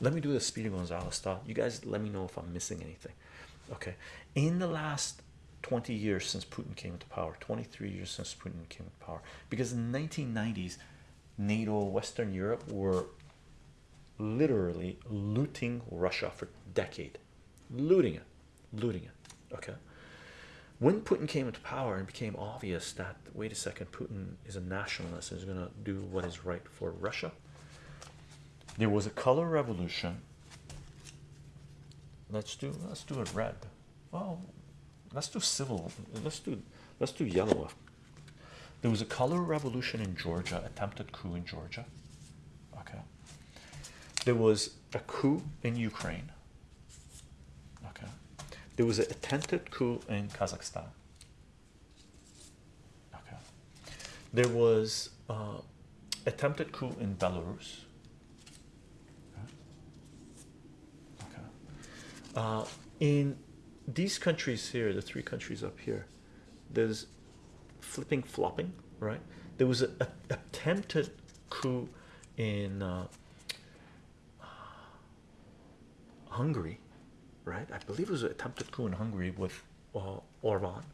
let me do the Speedy Gonzales style. You guys let me know if I'm missing anything. Okay, in the last 20 years since Putin came into power, 23 years since Putin came into power, because in the 1990s, NATO, Western Europe were literally looting Russia for a decade, looting it, looting it. Okay, when Putin came into power and became obvious that wait a second, Putin is a nationalist and is going to do what is right for Russia, there was a color revolution. Let's do let's do it red. Well, let's do civil. Let's do let's do yellow. There was a color revolution in Georgia, attempted coup in Georgia. Okay. There was a coup in Ukraine. Okay. There was an attempted coup in Kazakhstan. Okay. There was uh, attempted coup in Belarus. Okay. Uh, in these countries here, the three countries up here, there's flipping, flopping, right? There was an attempted coup in uh, Hungary, right? I believe it was an attempted coup in Hungary with uh, Orban,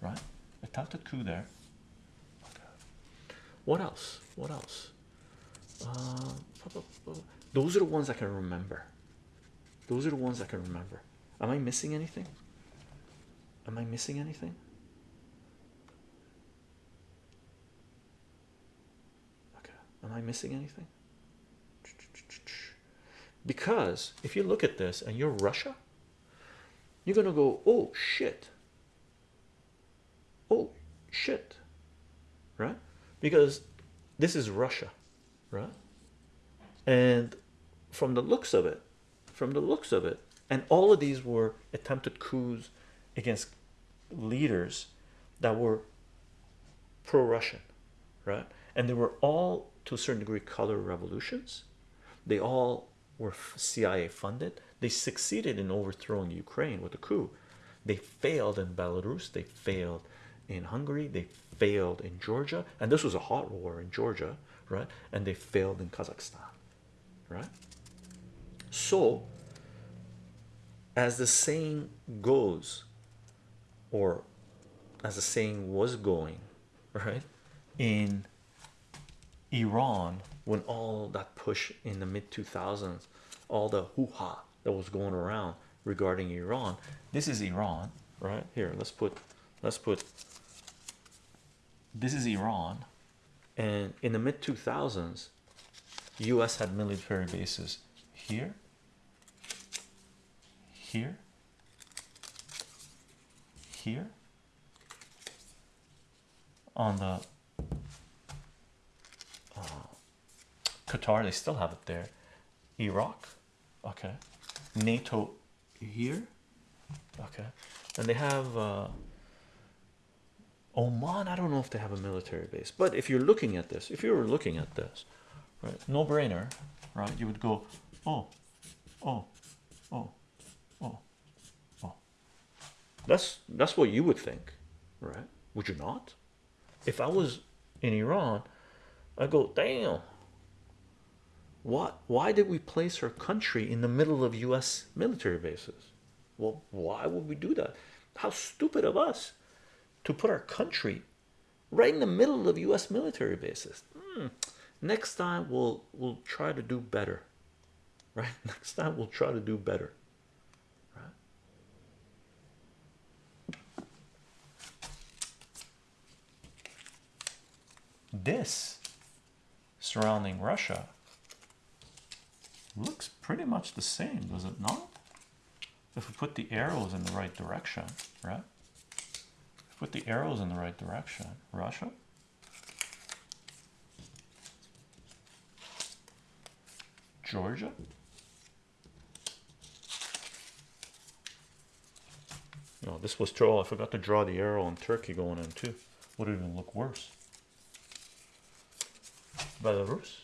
right? Attempted coup there. What else? What else? Uh, those are the ones I can remember. Those are the ones I can remember. Am I missing anything? Am I missing anything? Okay, am I missing anything? Because if you look at this and you're Russia, you're gonna go, oh shit, oh shit, right? Because this is Russia, right? And from the looks of it, from the looks of it, and all of these were attempted coups against leaders that were pro-Russian, right? And they were all to a certain degree color revolutions. They all were CIA funded. They succeeded in overthrowing Ukraine with a coup. They failed in Belarus. They failed in Hungary. They failed in Georgia, and this was a hot war in Georgia, right? And they failed in Kazakhstan, right? So, as the saying goes, or as the saying was going, right? In Iran, when all that push in the mid 2000s, all the hoo ha that was going around regarding Iran, this is Iran, right? Here, let's put, let's put, this is Iran, and in the mid 2000s, US had military bases here, here, here, on the uh, Qatar, they still have it there. Iraq, okay. NATO here, okay. And they have uh, Oman. I don't know if they have a military base, but if you're looking at this, if you were looking at this, right, no brainer, right? You would go, oh, oh, oh, oh, oh. That's that's what you would think, right? Would you not? If I was in Iran, I go, damn. What? Why did we place our country in the middle of U.S. military bases? Well, why would we do that? How stupid of us to put our country right in the middle of U.S. military bases. Hmm. Next time we'll we'll try to do better. Right? Next time we'll try to do better. Right? This surrounding Russia looks pretty much the same, does it not? If we put the arrows in the right direction, right? Put the arrows in the right direction. Russia. Georgia. No, this was troll. Oh, I forgot to draw the arrow on Turkey going in too. Would it even look worse. Belarus.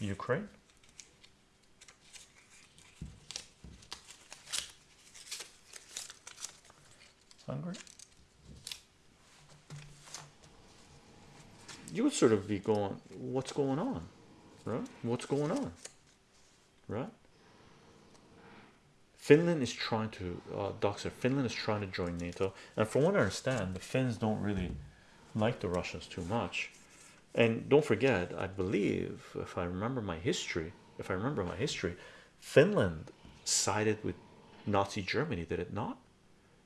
Ukraine. Hungary. You would sort of be going, what's going on? right? What's going on, right? Finland is trying to, uh, Finland is trying to join NATO, and from what I understand, the Finns don't really like the Russians too much. And don't forget, I believe, if I remember my history, if I remember my history, Finland sided with Nazi Germany, did it not?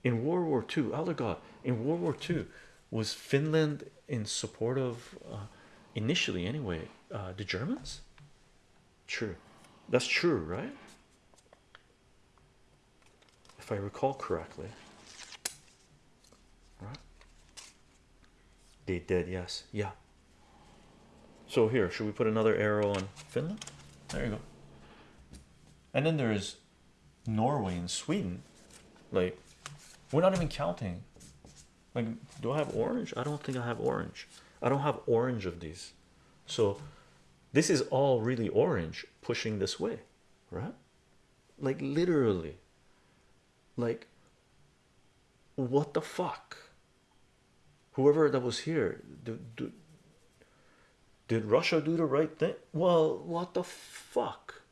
In World War II, Elder God, in World War II, was Finland in support of, uh, initially anyway, uh, the Germans? True, that's true, right? If I recall correctly, right? They did, yes, yeah. So here, should we put another arrow on Finland? There you go. And then there's Norway and Sweden. Like, we're not even counting. Like, do I have orange? I don't think I have orange. I don't have orange of these. So this is all really orange pushing this way, right? Like literally. Like what the fuck? Whoever that was here, do, do, did Russia do the right thing? Well, what the fuck?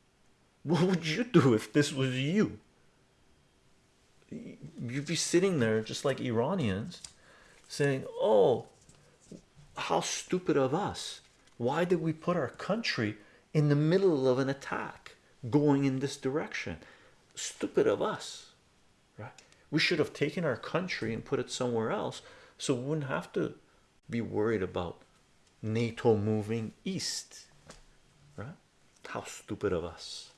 What would you do if this was you? You'd be sitting there just like Iranians saying, Oh, how stupid of us! Why did we put our country in the middle of an attack going in this direction? Stupid of us, right? We should have taken our country and put it somewhere else so we wouldn't have to be worried about NATO moving east, right? How stupid of us.